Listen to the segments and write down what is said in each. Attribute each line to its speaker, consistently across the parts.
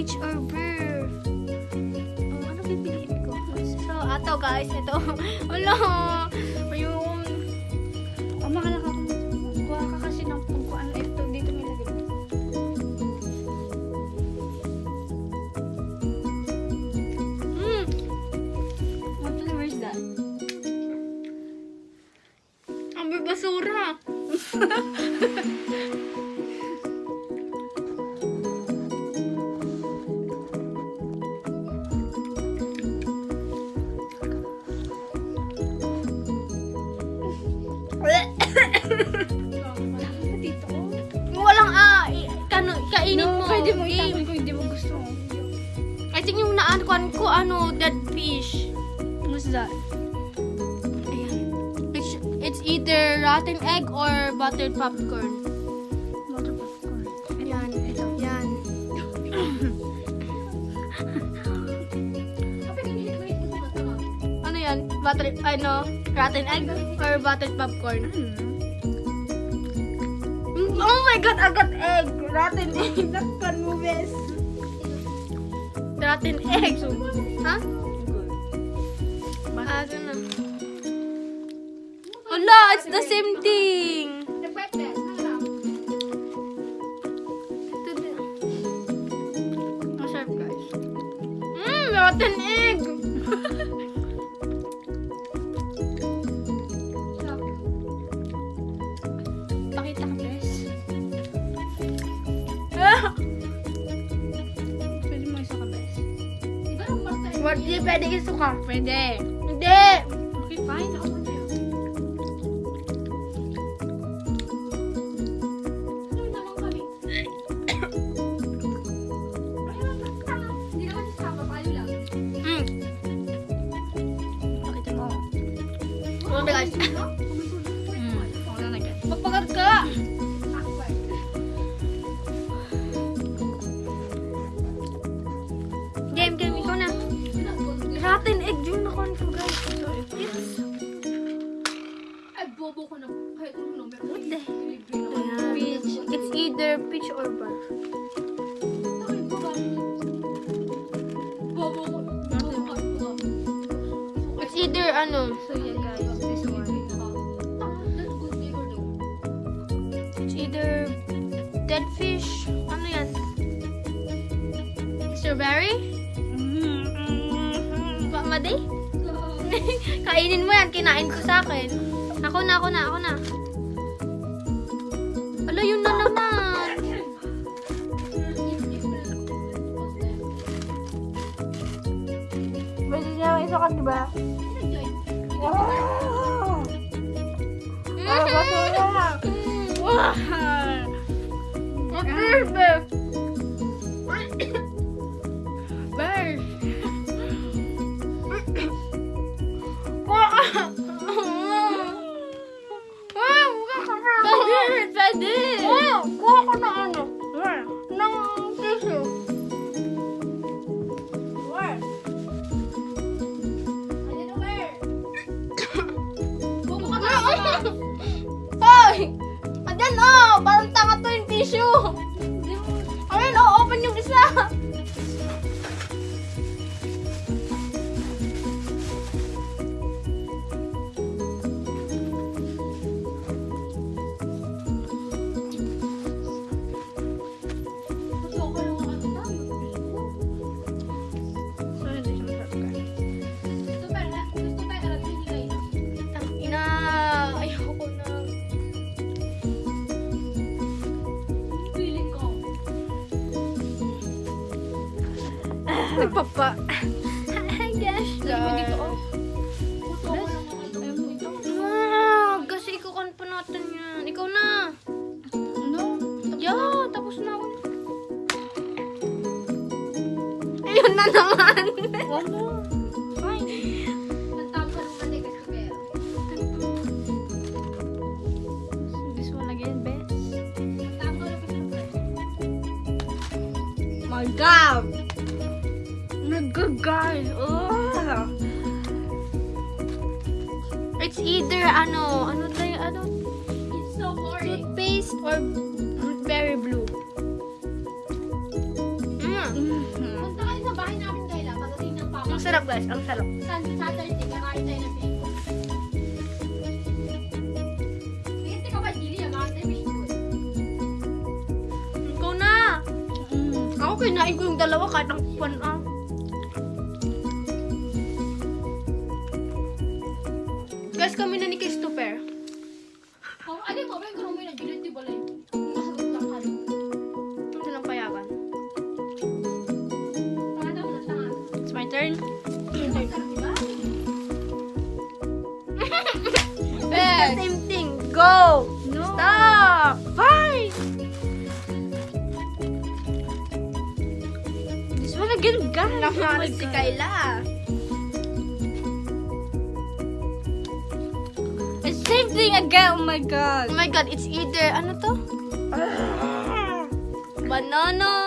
Speaker 1: Peach or bear? Oh, ano pipiliin ko? So, ato, guys. Ito. Wala. Ayun. Ano, dead fish.
Speaker 2: What's that?
Speaker 1: Ayan. It's, it's either rotten egg or buttered popcorn.
Speaker 2: Water popcorn.
Speaker 1: Yan.
Speaker 2: Ito.
Speaker 1: Yan. ano yan? Butter, ano, rotten egg or buttered popcorn? Mm, Oh my God, I got egg. Rotten egg. Nakpan mo, bes. Rotten egg. Ha? Ah, ano na. Ala, it's the same thing. What, di pwede isuka?
Speaker 2: Pwede.
Speaker 1: Hindi.
Speaker 2: Okay, fine. Ako
Speaker 1: either peach or bar. It's either, ano,
Speaker 2: So, yeah, guys. This one.
Speaker 1: it's either dead fish, ano yan? Strawberry? Ba, maday? Kainin mo yan, kinain ko sa akin. Ako na, ako na, ako
Speaker 2: isa ka, diba? Wow! Ah, basura!
Speaker 1: Wow! What is Parang tanga to yung tissue. Nagpapa. Hi gosh. Ah, kasi ikukan pa natin yan. Ikaw na.
Speaker 2: No.
Speaker 1: Yeah, tapos na ako. Ayun na naman.
Speaker 2: Best. My God! Guys. Oh!
Speaker 1: It's either ano, ano tayo, ano? or berry blue. Mm.
Speaker 2: Mhm.
Speaker 3: Punta kayo sa bahay namin Kayla. Pagdating ng papa.
Speaker 1: Ang sarap guys, ang sarap.
Speaker 3: Sun Saturday, kakain tayo ng bacon. Hindi ka ba, Gili? Ang mga fish food.
Speaker 1: Ikaw na!
Speaker 2: Mm.
Speaker 1: Ako kinain ko yung dalawa kahit ang pan ah. Guys, kami na
Speaker 2: god. Oh my god,
Speaker 1: it's either, ano to? Banana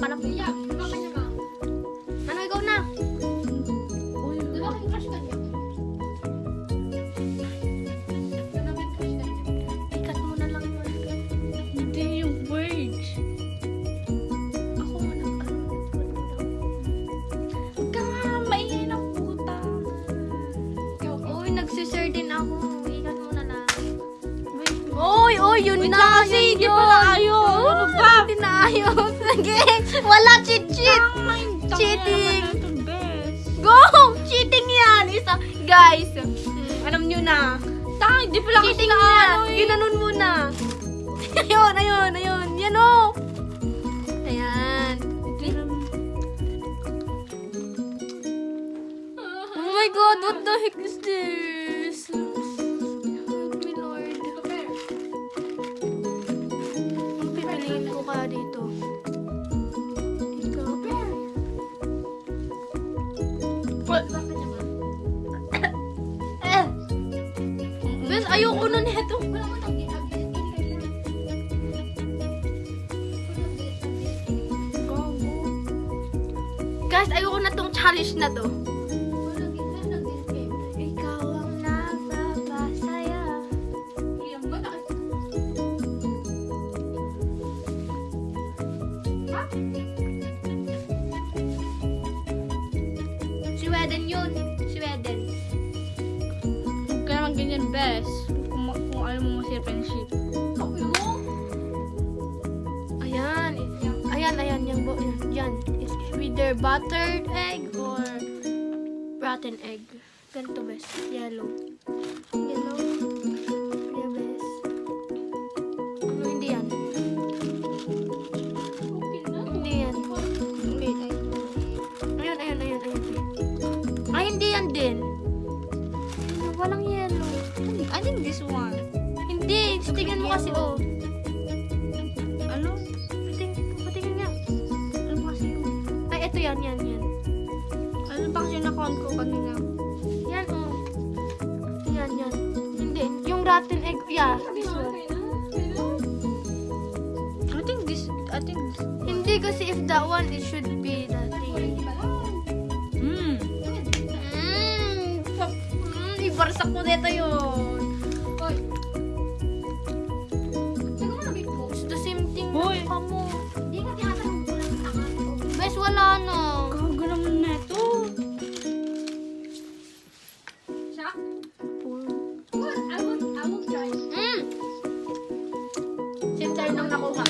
Speaker 1: pupunan pala.
Speaker 3: Kuya, di
Speaker 1: Wala cheat cheat.
Speaker 2: Tangin,
Speaker 1: Cheating. Go! Cheating yan. Isa. Guys, alam nyo na.
Speaker 2: Tangin, di pala kasi na
Speaker 1: yan. Ginanon mo na. ayun, ayun, ayun. Yan o. Ayan. Oh my god, what the heck is this? Guys, ayoko na tong challenge na to. Either buttered egg or rotten egg. Ganito, bes. Yellow. Yellow. Yeah, bes. Ano, hindi yan. Hindi yan. Wait, ay. Ayun, ayun, ayun, ayun. Ay, hindi yan din. Walang yellow.
Speaker 2: I think this one.
Speaker 1: Hindi. Tingnan mo kasi, oh. Yan, yan, yan.
Speaker 2: Ano ba kasi na-count ko kanina?
Speaker 1: Yan, oh. Yan, yan. Hindi. Yung rotten egg, yeah, this one.
Speaker 2: I think this, I think this.
Speaker 1: Hindi kasi if that one, it should be the thing.
Speaker 2: Hmm.
Speaker 1: Mmm. Mmm, ibarsak ko dito yun. Same tayo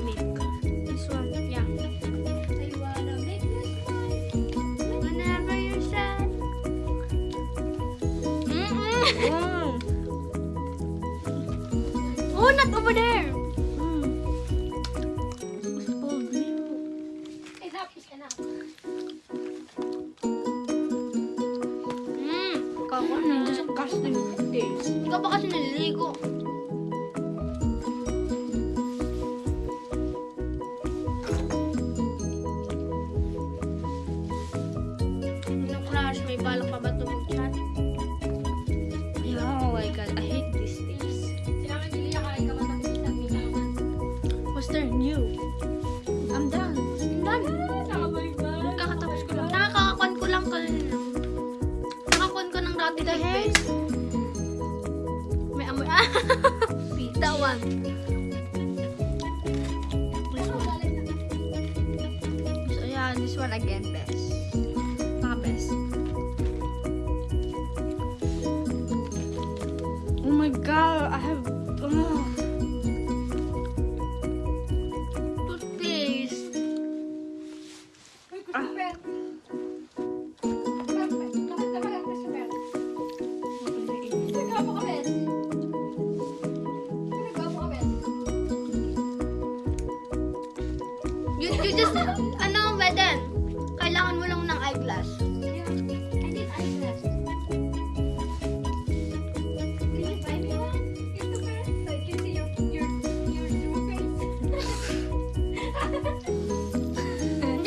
Speaker 3: Humil. walang pamalaman.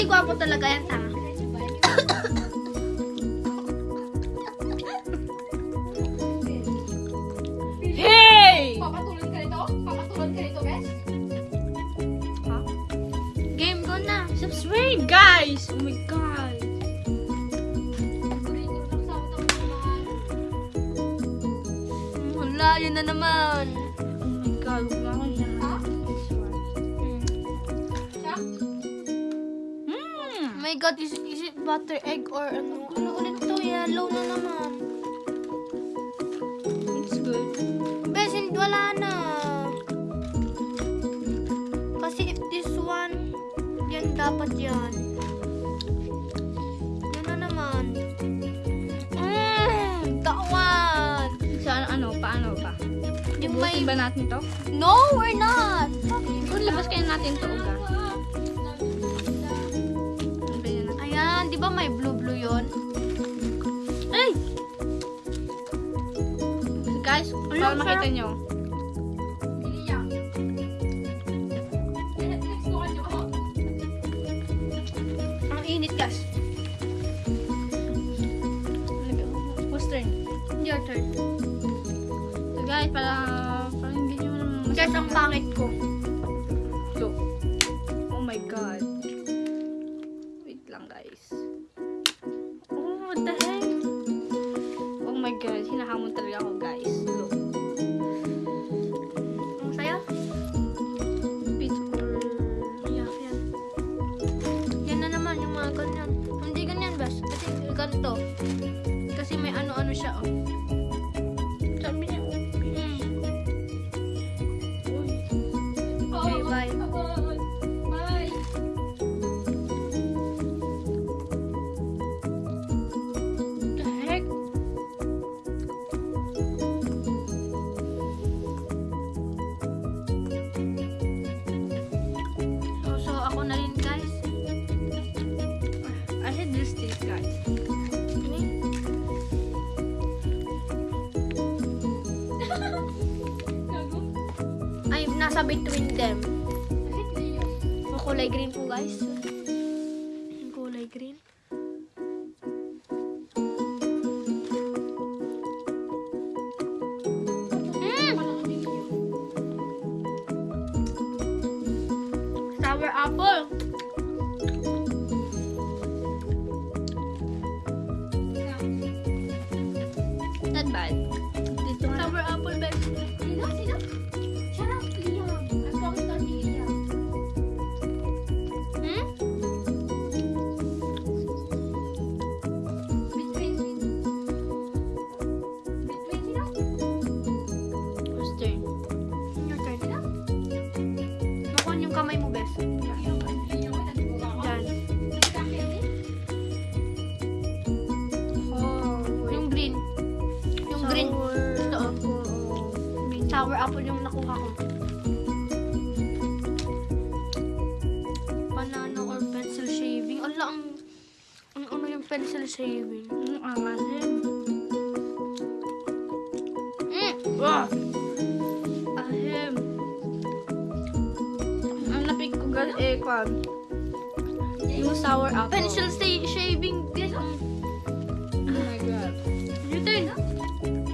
Speaker 1: Hindi gwapo talaga yan, tanga.
Speaker 2: hey!
Speaker 3: Papatulan ka nito? Papatulan ka nito, guys? Ha?
Speaker 1: Game go na.
Speaker 2: Subscribe, guys! Oh my God!
Speaker 1: Wala, yun na naman. butter egg or ano. Ano ulit to? Yellow na naman.
Speaker 2: It's good.
Speaker 1: Bes, wala na. Kasi if this one, yan dapat yan. Yan na naman. Mmm! Tawan!
Speaker 2: Saan, ano, paano ano pa?
Speaker 1: Yung may...
Speaker 2: ba natin to?
Speaker 1: No, we're not!
Speaker 2: Kung labas kaya natin to, uga.
Speaker 1: Di ba may blue-blue yon? Ay!
Speaker 2: Guys, para makita nyo.
Speaker 1: Ang init, guys.
Speaker 2: Whose turn?
Speaker 1: Your turn.
Speaker 2: So, guys, para... Parang hindi nyo.
Speaker 1: Guys, ang pangit ko. Ganito. Kasi may ano-ano siya, oh. nasa between them. Ang kulay green po guys. Shaving?
Speaker 2: Mm, angasin.
Speaker 1: Mm.
Speaker 2: Wow! Ahim. Ang napik ko guys eh, kwan. Yung sour apple.
Speaker 1: Pencil shaving. Guys, ang...
Speaker 2: Oh my god.
Speaker 1: You turn.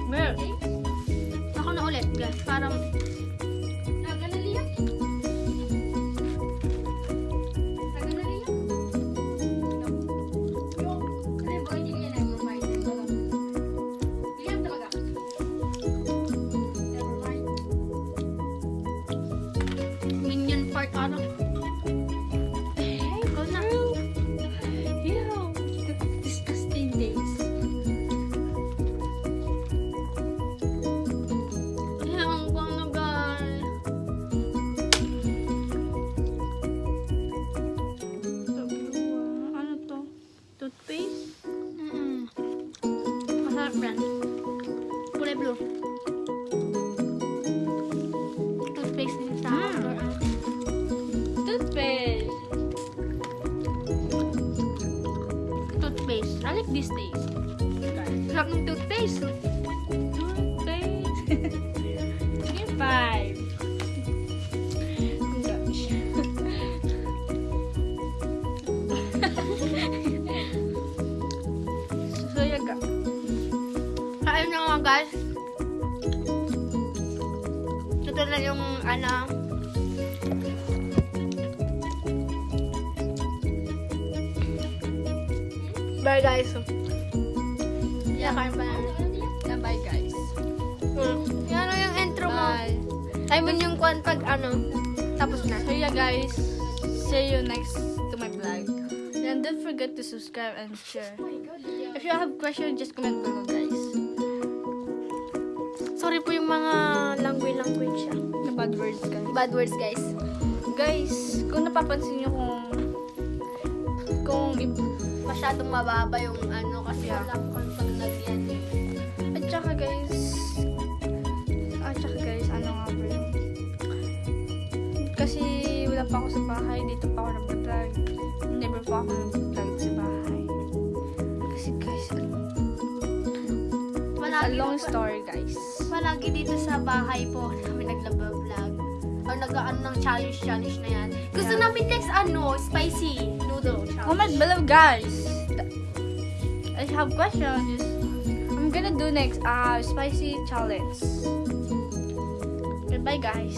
Speaker 2: Mer.
Speaker 1: Ako na ulit, guys. Parang...
Speaker 2: like
Speaker 1: Anna. I like this taste. Sarap ng toothpaste.
Speaker 2: Toothpaste. Sige, five. So, yaga.
Speaker 1: Kain na nga, guys. Ito na yung, ano, Bye, guys. Yeah, kain pa namin.
Speaker 2: Yeah, bye guys.
Speaker 1: Mm. Yan ano yung intro mo.
Speaker 2: Bye.
Speaker 1: I mean yung kwan pag ano, tapos na.
Speaker 2: So yeah guys, see you next to my vlog. And don't forget to subscribe and share.
Speaker 3: Oh God.
Speaker 2: If you have questions, just comment below guys.
Speaker 1: Sorry po yung mga language-language siya.
Speaker 2: The bad words guys.
Speaker 1: Bad words, guys.
Speaker 2: Guys, kung napapansin nyo kung kung
Speaker 1: Masyadong mababa yung ano kasi
Speaker 2: Yeah.
Speaker 1: wala ko pag lagyan.
Speaker 2: at saka guys at saka guys ano nga ba yun kasi wala pa ako sa bahay dito pa ako nag-vlog never pa ako nag-vlog sa bahay kasi guys ano a long story guys
Speaker 1: palagi dito sa bahay po kami nagla-vlog. Or nag-ano ng challenge-challenge na yan. Gusto
Speaker 2: Yeah.
Speaker 1: namin next ano, spicy noodle challenge.
Speaker 2: comment below guys I have questions I'm gonna do next uh spicy challenge goodbye guys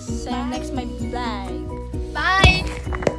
Speaker 2: see you next my vlog
Speaker 1: Bye!